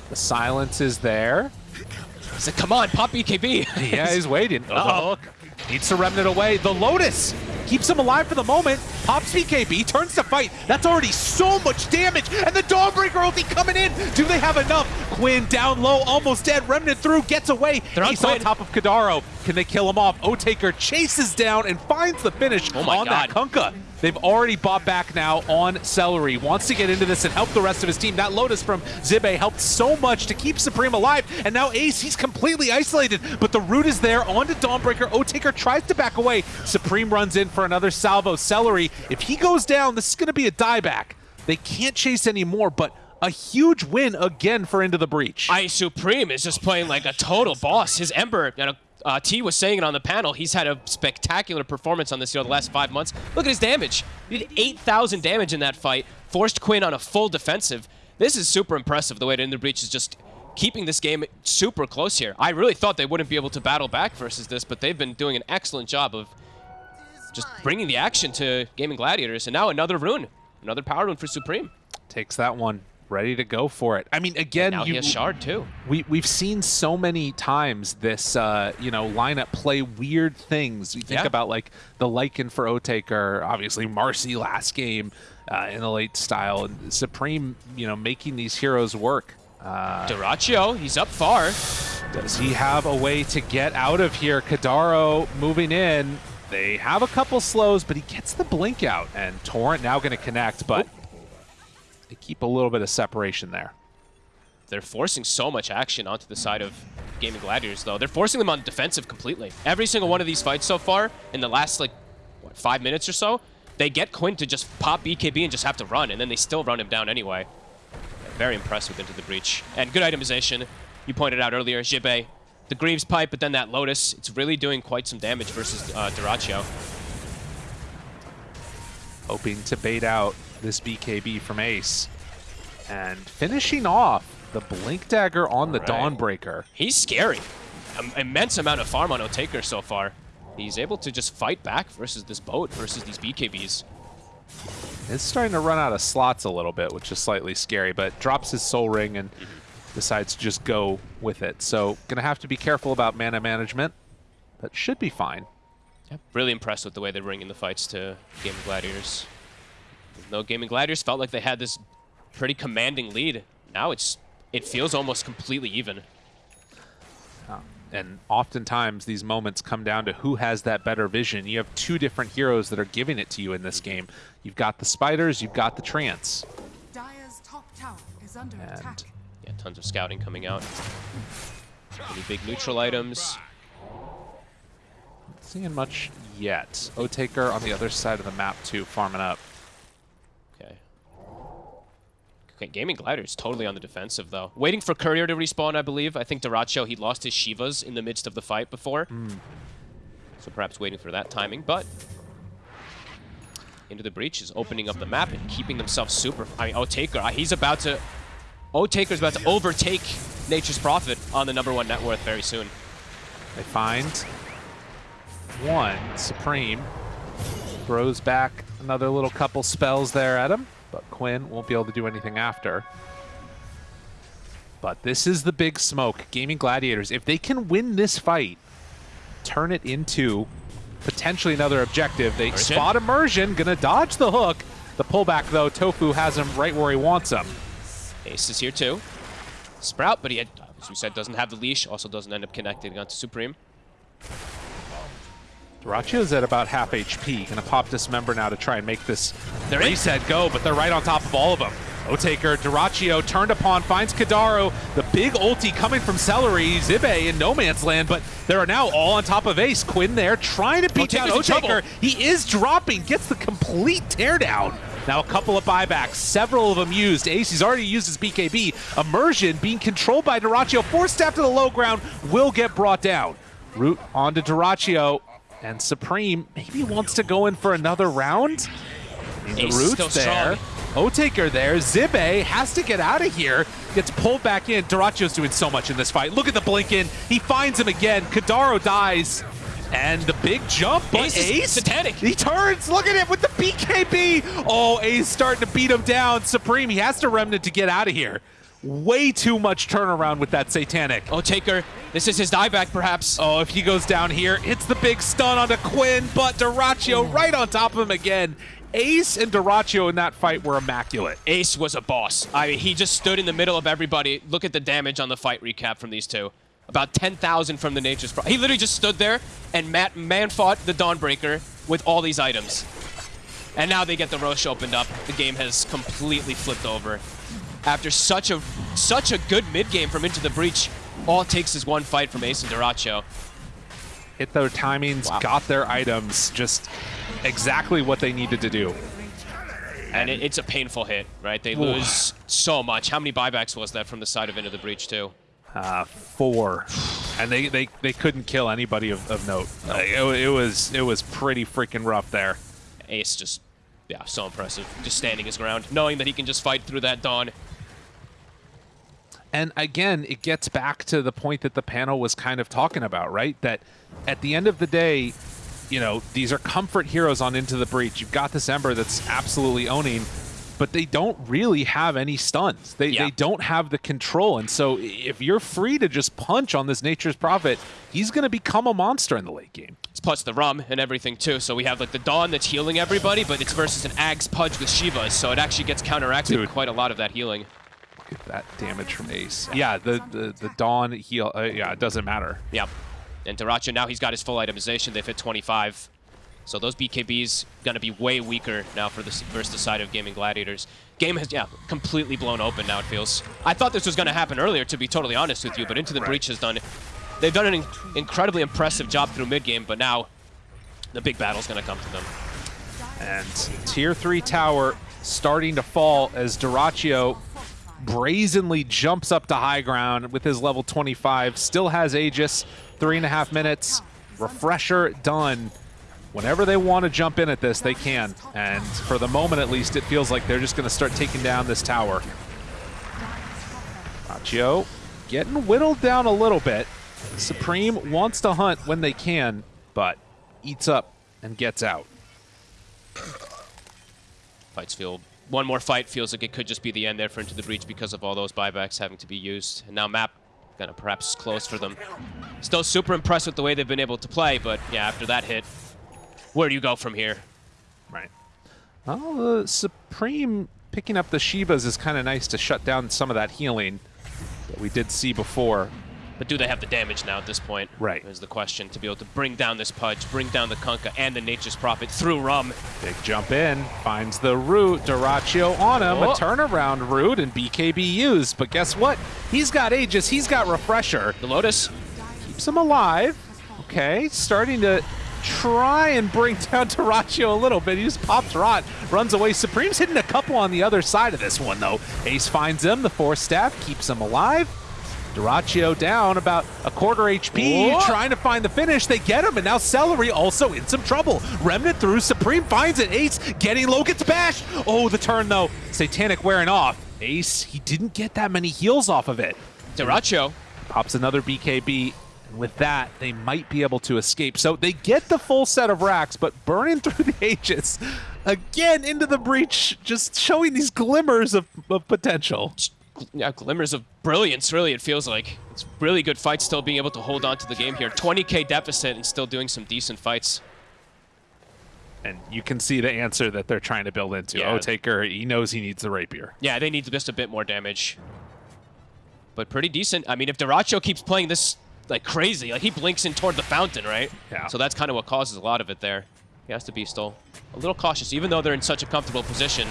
The silence is there. He said, come on, pop BKB! (laughs) Yeah, he's waiting. Oh, Uh-oh. the. Needs to remnant away. The Lotus keeps him alive for the moment. Pops BKB, turns to fight. That's already so much damage. And the Dawnbreaker ulti coming in. Do they have enough? Quinn down low, almost dead. Remnant through, gets away. They're He's on top of Kidaro. Can they kill him off? Otaker chases down and finds the finish Oh on that God. Kunkka. They've already bought back now on Seleri. Wants to get into this and help the rest of his team. That Lotus from Zibe helped so much to keep Supreme alive. And now Ace, he's completely isolated. But the root is there onto Dawnbreaker. Otaker tries to back away. Supreme runs in for another salvo. Seleri, if he goes down, this is going to be a dieback. They can't chase anymore, but a huge win again for Into the Breach. I Supreme is just playing like a total boss. His Ember, you know, uh, T was saying it on the panel. He's had a spectacular performance on this hero the last five months. Look at his damage. He did 8,000 damage in that fight. Forced Quinn on a full defensive. This is super impressive the way that the Breach is just keeping this game super close here. I really thought they wouldn't be able to battle back versus this, but they've been doing an excellent job of just bringing the action to Gaming Gladiators. And now another rune. Another power rune for Supreme. Takes that one. Ready to go for it. I mean, again, Now you, he has Shard too. We we've seen so many times this uh, you know lineup play weird things. You think Yeah. about like the Lycan for Otaker, obviously Marcy last game uh, in the late style, and Supreme you know making these heroes work. Uh, Dyrachyo, he's up far. does he have a way to get out of here? Kidaro moving in. They have a couple slows, but he gets the blink out, and Torrent now going to connect, but they keep a little bit of separation there. They're forcing so much action onto the side of Gaming Gladiators, though. They're forcing them on defensive completely. Every single one of these fights so far, in the last, like, what, five minutes or so, they get Quinn to just pop BKB and just have to run, and then they still run him down anyway. Very impressed with Into the Breach. And good itemization. You pointed out earlier, Jibe, the Greaves Pipe, but then that Lotus. It's really doing quite some damage versus uh, Dyrachyo. hoping to bait out this BKB from Ace. And finishing off the Blink Dagger on the Right. Dawnbreaker. He's scary. Im- immense amount of farm on Otaker so far. He's able to just fight back versus this boat, versus these BKBs. It's starting to run out of slots a little bit, which is slightly scary, but drops his Soul Ring and mm-hmm. decides to just go with it. So gonna have to be careful about mana management, but should be fine. Really impressed with the way they're bringing the fights to Game of Gladiators. Even though Gaming Gladiators felt like they had this pretty commanding lead, now it's it feels almost completely even. Um, and oftentimes these moments come down to who has that better vision. You have two different heroes that are giving it to you in this mm-hmm. game. You've got the spiders, you've got the trance. Dire's top tower is under And attack. Yeah, tons of scouting coming out. Any big neutral items? Not seeing much yet. Otaker on the other side of the map too, farming up. Okay. Okay, Gaming Gladiators totally on the defensive, though. Waiting for Courier to respawn, I believe. I think Dyrachyo, he lost his Shivas in the midst of the fight before. Hmm. So perhaps waiting for that timing, but... Into the Breach is opening up the map and keeping themselves super... I mean, Otaker, he's about to... Otaker's about to overtake Nature's Prophet on the number one net worth very soon. They find one. Supreme throws back another little couple spells there at him, but Quinn won't be able to do anything after. But this is the big smoke. Gaming Gladiators, if they can win this fight, turn it into potentially another objective. They Immersion. spot immersion, gonna dodge the hook. The pullback though, Tofu has him right where he wants him. Ace is here too. Sprout, but he, had, as we said, doesn't have the leash. Also doesn't end up connecting onto Supreme. Dyrachyo's at about half HP. Gonna pop Dismember now to try and make this They're in. reset go, but they're right on top of all of them. Otaker, Dyrachyo turned upon, finds Kidaro. The big ulti coming from Seleri, Zibe in no man's land, but they are now all on top of Ace. Quinn there trying to beat down Otaker's in Otaker. trouble. He is dropping, gets the complete teardown. Now a couple of buybacks, several of them used. Ace, he's already used his BKB. Immersion being controlled by Dyrachyo. Four step to the low ground will get brought down. Root onto Dyrachyo. And Supreme maybe wants to go in for another round. The Root's there. Otaker there. Zibe has to get out of here. Gets pulled back in. Dyrachyo's doing so much in this fight. Look at the blink in. He finds him again. Kidaro dies. And the big jump, but Ace Ace, satanic. he turns. Look at him with the BKB. Oh, Ace starting to beat him down. Supreme, he has to remnant to get out of here. Way too much turnaround with that satanic. Oh, Taker, this is his dieback, perhaps. Oh, if he goes down here, hits the big stun onto Quinn, but Dyrachyo right on top of him again. Ace and Dyrachyo in that fight were immaculate. Ace was a boss. I mean, he just stood in the middle of everybody. Look at the damage on the fight recap from these two. About 10,000 from the Nature's Pro. He literally just stood there and Matt man fought the Dawnbreaker with all these items. And now they get the Rosh opened up. The game has completely flipped over. After such a such a good mid game from Into the Breach, all it takes is one fight from Ace and Dyrachyo. Hit their timings, Wow. got their items, just exactly what they needed to do. And it, it's a painful hit, right? They lose so much. How many buybacks was that from the side of Into the Breach, too? Uh, four, and they, they, they couldn't kill anybody of, of note. It, it was it was pretty freaking rough there. Ace just, yeah, so impressive. Just standing his ground, knowing that he can just fight through that dawn. And again, it gets back to the point that the panel was kind of talking about, right? That at the end of the day, you know, these are comfort heroes on Into the Breach. You've got this Ember that's absolutely owning, but they don't really have any stuns. They, Yeah. they don't have the control. And so if you're free to just punch on this Nature's Prophet, he's going to become a monster in the late game. It's plus the rum and everything too. So we have like the dawn that's healing everybody, but it's versus an Ag's Pudge with Shivas, so it actually gets counteracted Dude. quite a lot of that healing. Look at that damage from Ace. Yeah, the, the, the Dawn heal, uh, yeah, it doesn't matter. Yep. And Dyrachyo now he's got his full itemization. They've hit 25. So those BKBs gonna be way weaker now for the versus the side of Gaming Gladiators. Game has yeah completely blown open now. It feels. I thought this was gonna happen earlier, to be totally honest with you, but Into the Right. Breach has done. They've done an in- incredibly impressive job through mid game, but now the big battle's gonna come to them. And tier three tower starting to fall as Dyrachyo brazenly jumps up to high ground with his level 25. Still has Aegis, three and a half minutes. Refresher done. Whenever they want to jump in at this, they can. And for the moment, at least, it feels like they're just going to start taking down this tower. Dyrachyo getting whittled down a little bit. Supreme wants to hunt when they can, but eats up and gets out. Fights feel one more fight feels like it could just be the end there for Into the Breach because of all those buybacks having to be used. And now map gonna perhaps close for them. Still super impressed with the way they've been able to play, but yeah, after that hit, where do you go from here? Right. Well, uh, Supreme picking up the Shivas is kind of nice to shut down some of that healing that we did see before. But do they have the damage now at this point? Right. Is the question to be able to bring down this Pudge, bring down the Kunkka and the Nature's Prophet through Rum. Big jump in, finds the root, Dyrachyo on him, Oh. a turnaround root, and BKB used. But guess what? He's got Aegis, he's got Refresher. The Lotus, Keeps him alive. Okay, starting to try and bring down (laughs) Dyrachyo a little bit. He just pops Rot, runs away. Supreme's hitting a couple on the other side of this one, though. Ace finds him, the force staff keeps him alive. Dyrachyo down about a quarter HP, Whoa. trying to find the finish. They get him, and now Seleri also in some trouble. Remnant through, Supreme finds it. Ace getting low, gets bashed. Oh, the turn though. Satanic wearing off. Ace, he didn't get that many heals off of it. Dyrachyo, Pops another BKB, And with that, they might be able to escape. So they get the full set of racks, but burning (laughs) through the Aegis again into the breach, just showing these glimmers of, of potential. Yeah, glimmers of brilliance, really, it feels like. It's really good fight still being able to hold on to the game here. 20k deficit and still doing some decent fights. And you can see the answer that they're trying to build into. Yeah. Taker, he knows he needs the rapier. Yeah, they need just a bit more damage. But pretty decent. I mean, if Dyrachyo keeps playing this like crazy, like he blinks in toward the fountain, right? Yeah. So that's kind of what causes a lot of it there. He has to be still a little cautious, even though they're in such a comfortable position.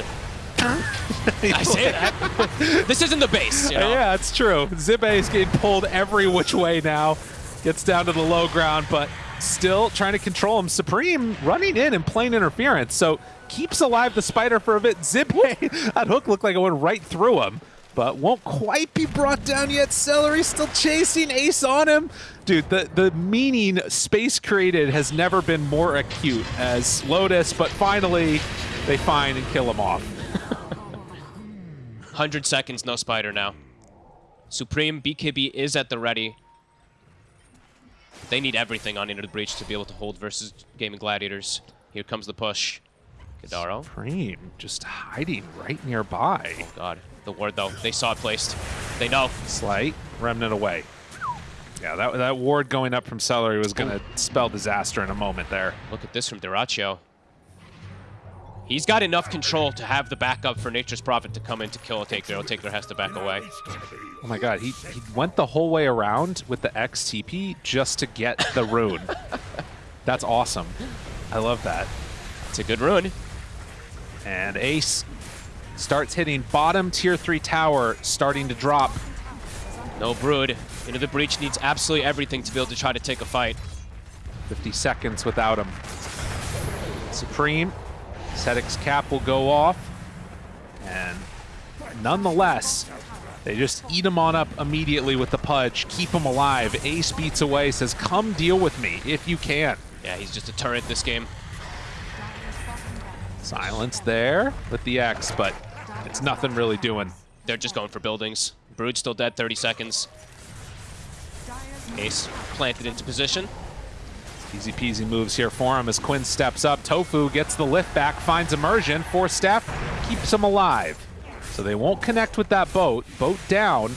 I say that. this isn't the base, you know? Yeah, it's true. Zibe is getting pulled every which way now. Gets down to the low ground, but still trying to control him. Supreme running in and playing interference, so keeps alive the spider for a bit. Zibe, (laughs) that hook looked like it went right through him, but won't quite be brought down yet. Seleri still chasing Ace on him. Dude, the, the meaning space created has never been more acute as Lotus, but finally they find and kill him off. 100 seconds, no spider now. Supreme BKB is at the ready. They need everything on Into the Breach to be able to hold versus Gaming Gladiators. Here comes the push. Kidaro. Supreme just hiding right nearby. Oh god. The ward though. They saw it placed. They know. Slight remnant away. Yeah, that that ward going up from Seleri was going to spell disaster in a moment there. Look at this from Dyrachyo. He's got enough control to have the backup for Nature's Prophet to come in to kill Otaker. Otaker has to back away. Oh my god, he, he went the whole way around with the XTP just to get the rune. (laughs) That's awesome. I love that. It's a good rune. And Ace starts hitting bottom tier 3 tower, starting to drop. No Brood. Into the Breach needs absolutely everything to be able to try to take a fight. 50 seconds without him. Supreme, Cetic's cap will go off. And nonetheless, they just eat him on up immediately with the pudge, keep him alive. Ace beats away, says, come deal with me if you can. Yeah, he's just a turret this game. Silence there with the X, but it's nothing really doing. They're just going for buildings. Brood still dead, 30 seconds. Ace planted into position. Easy peasy moves here for him as Quinn steps up. Tofu gets the lift back, finds immersion. Force staff keeps him alive. So they won't connect with that boat. Boat down.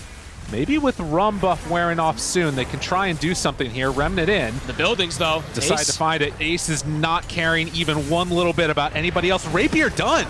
Maybe with rum buff wearing off soon, they can try and do something here. Remnant in. The buildings, though. Decide Ace. to find it. Ace is not caring even one little bit about anybody else. Rapier done.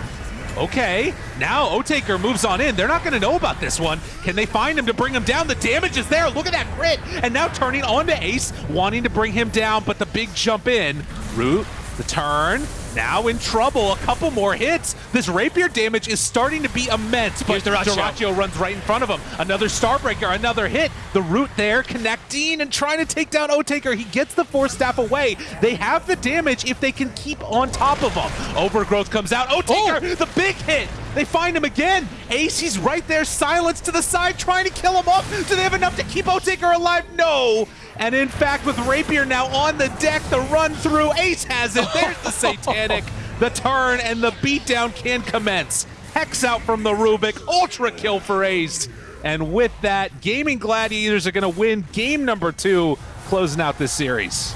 Okay, now Otaker moves on in. They're not going to know about this one. Can they find him to bring him down? The damage is there. Look at that crit. And now turning on to Ace, wanting to bring him down, but the big jump in. Root, the turn, now in trouble. A couple more hits. This rapier damage is starting to be immense, but. Dyrachyo runs right in front of him. Another Starbreaker, another hit. The root there connecting and trying to take down Otaker. He gets the Force Staff away. They have the damage if they can keep on top of him. Overgrowth comes out. Otaker, oh! the big hit. They find him again. Ace, he's right there, silence to the side, trying to kill him off. Do they have enough to keep Otaker alive? No. And in fact, with Rapier now on the deck, the run through, Ace has it. There's the (laughs) Satanic. The turn and the beatdown can commence. Hex out from the Rubik, ultra kill for Ace. And with that, Gaming Gladiators are going to win game number two, closing out this series.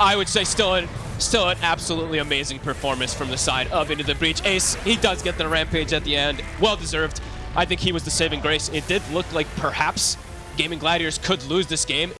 I would say still an, still an absolutely amazing performance from the side of Into the Breach. Ace, he does get the rampage at the end. Well deserved. I think he was the saving grace. It did look like perhaps Gaming Gladiators could lose this game